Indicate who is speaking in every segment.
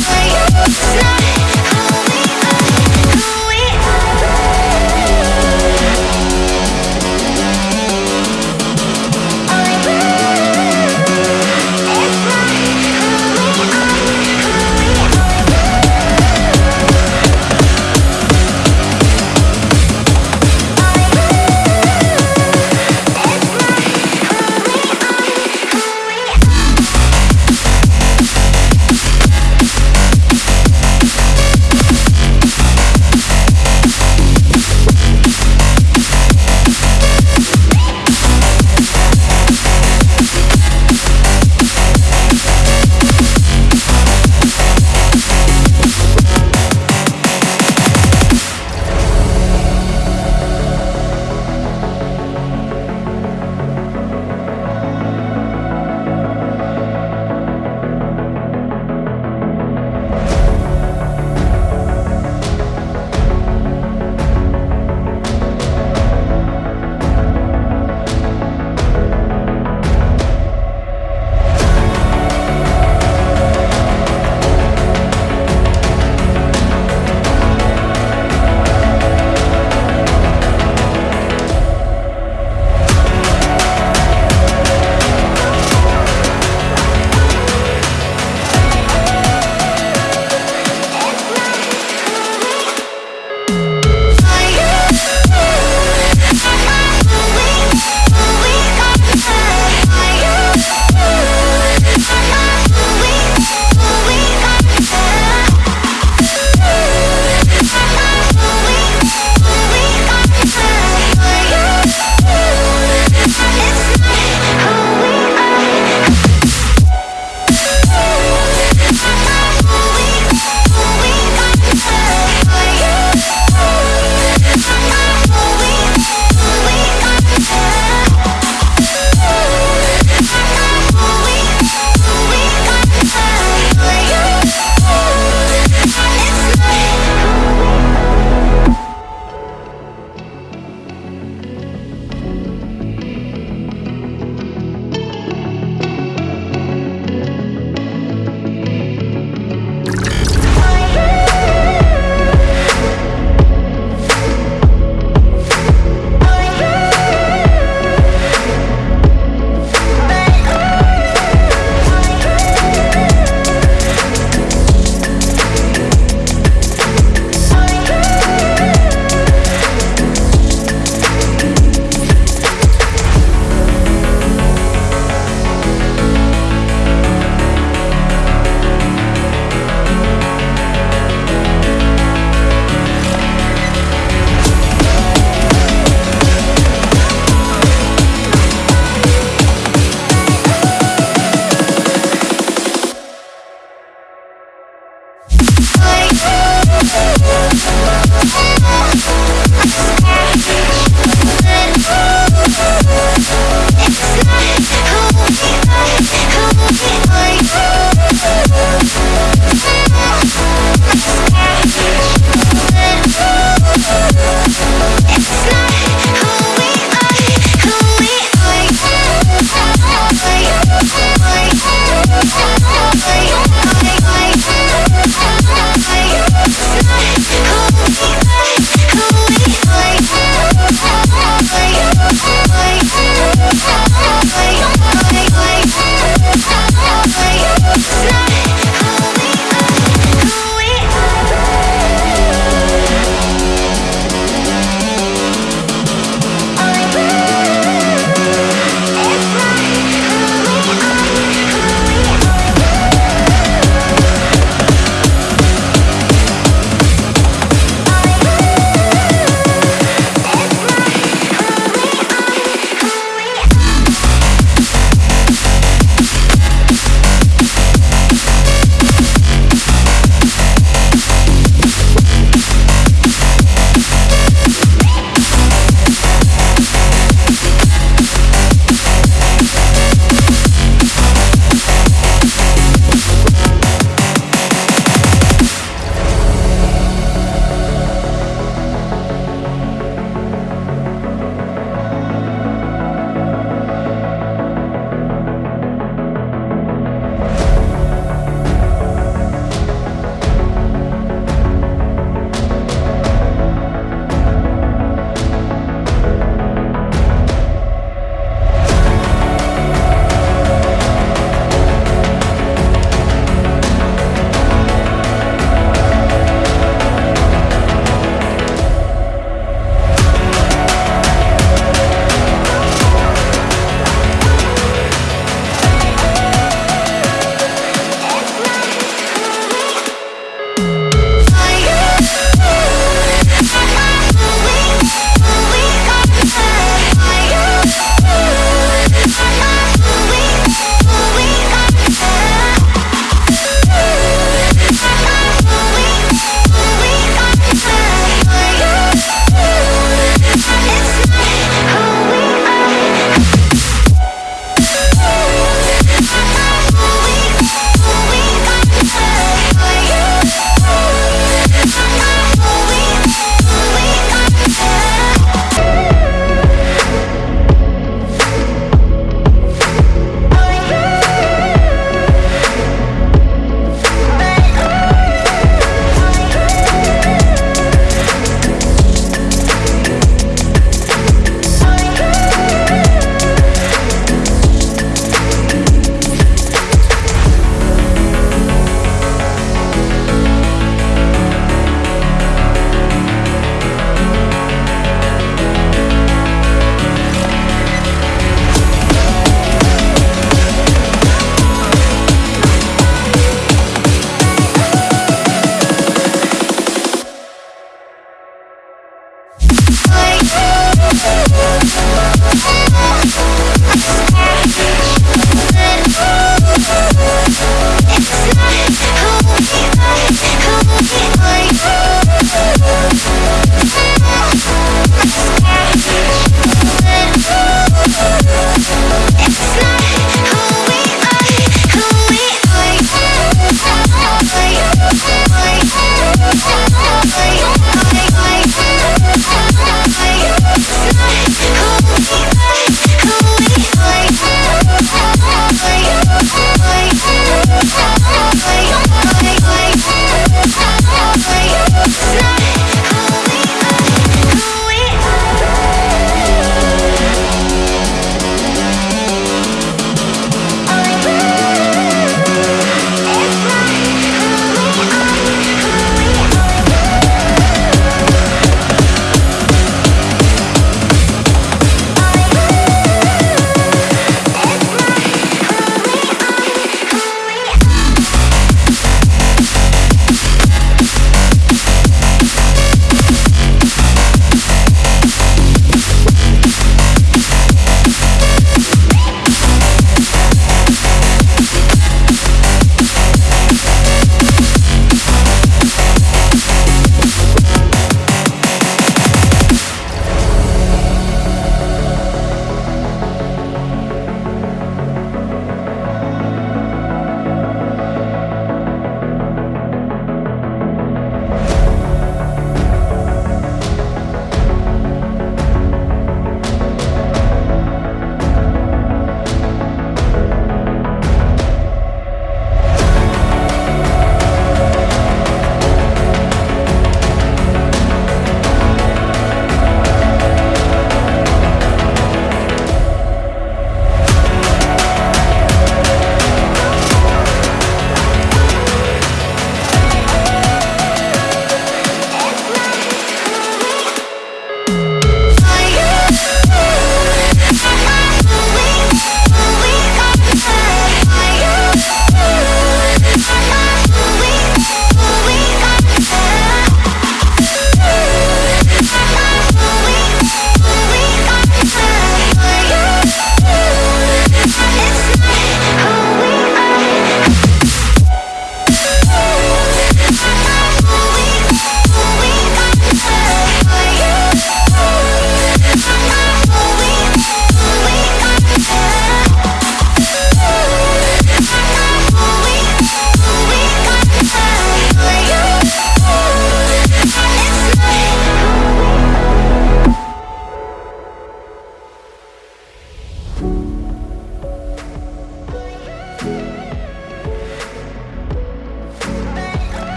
Speaker 1: It's not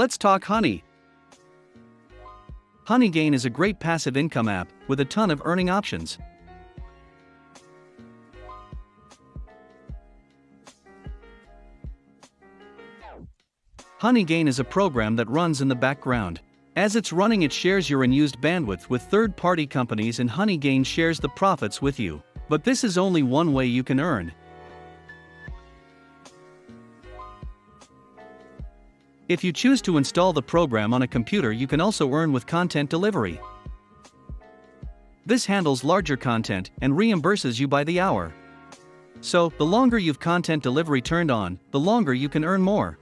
Speaker 1: Let's talk Honey. Honeygain is a great passive income app with a ton of earning options. Honeygain is a program that runs in the background. As it's running, it shares your unused bandwidth with third party companies, and Honeygain shares the profits with you. But this is only one way you can earn. If you choose to install the program on a computer, you can also earn with content delivery. This handles larger content and reimburses you by the hour. So, the longer you've content delivery turned on, the longer you can earn more.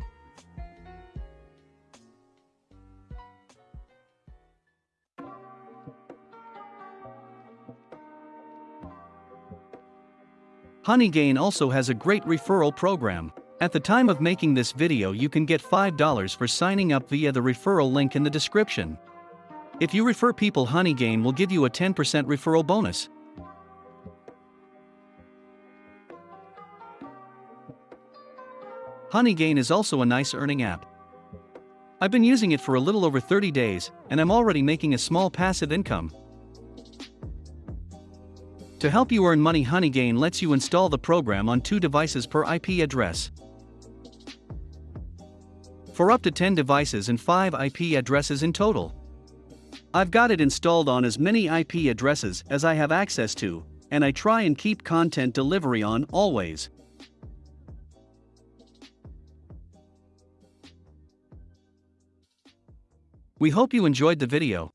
Speaker 1: Honeygain also has a great referral program. At the time of making this video you can get $5 for signing up via the referral link in the description. If you refer people Honeygain will give you a 10% referral bonus. Honeygain is also a nice earning app. I've been using it for a little over 30 days, and I'm already making a small passive income. To help you earn money Honeygain lets you install the program on two devices per IP address. For up to 10 devices and 5 IP addresses in total. I've got it installed on as many IP addresses as I have access to, and I try and keep content delivery on always. We hope you enjoyed the video.